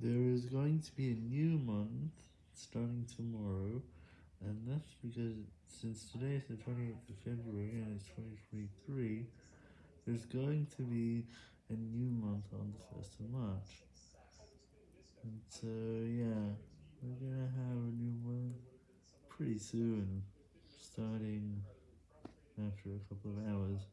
There is going to be a new month starting tomorrow, and that's because since today is the 28th of February and it's 2023, there's going to be a new month on the 1st of March. And so, yeah, we're gonna have a new month pretty soon, starting after a couple of hours.